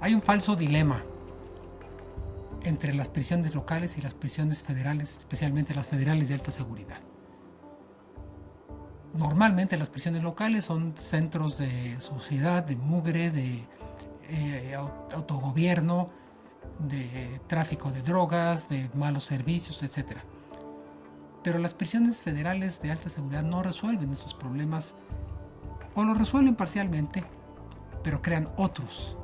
Hay un falso dilema entre las prisiones locales y las prisiones federales, especialmente las federales de alta seguridad. Normalmente las prisiones locales son centros de sociedad, de mugre, de eh, autogobierno, de tráfico de drogas, de malos servicios, etc. Pero las prisiones federales de alta seguridad no resuelven esos problemas o lo resuelven parcialmente, pero crean otros,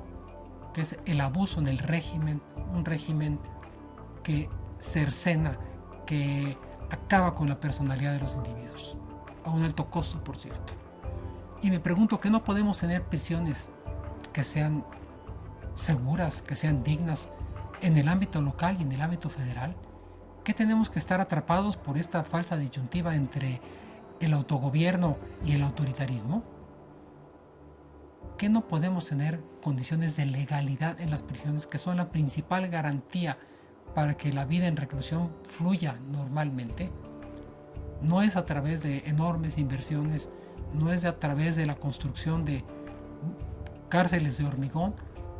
que es el abuso en el régimen, un régimen que cercena, que acaba con la personalidad de los individuos, a un alto costo, por cierto. Y me pregunto que no podemos tener prisiones que sean seguras, que sean dignas en el ámbito local y en el ámbito federal. ¿Qué tenemos que estar atrapados por esta falsa disyuntiva entre el autogobierno y el autoritarismo? ¿Qué no podemos tener condiciones de legalidad en las prisiones que son la principal garantía para que la vida en reclusión fluya normalmente? No es a través de enormes inversiones, no es a través de la construcción de cárceles de hormigón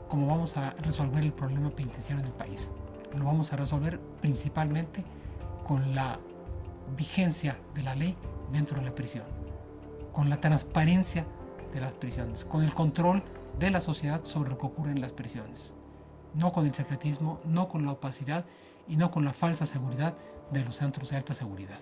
como vamos a resolver el problema penitenciario del país. Lo vamos a resolver principalmente con la vigencia de la ley dentro de la prisión, con la transparencia de las prisiones, con el control de la sociedad sobre lo que ocurre en las prisiones, no con el secretismo, no con la opacidad y no con la falsa seguridad de los centros de alta seguridad.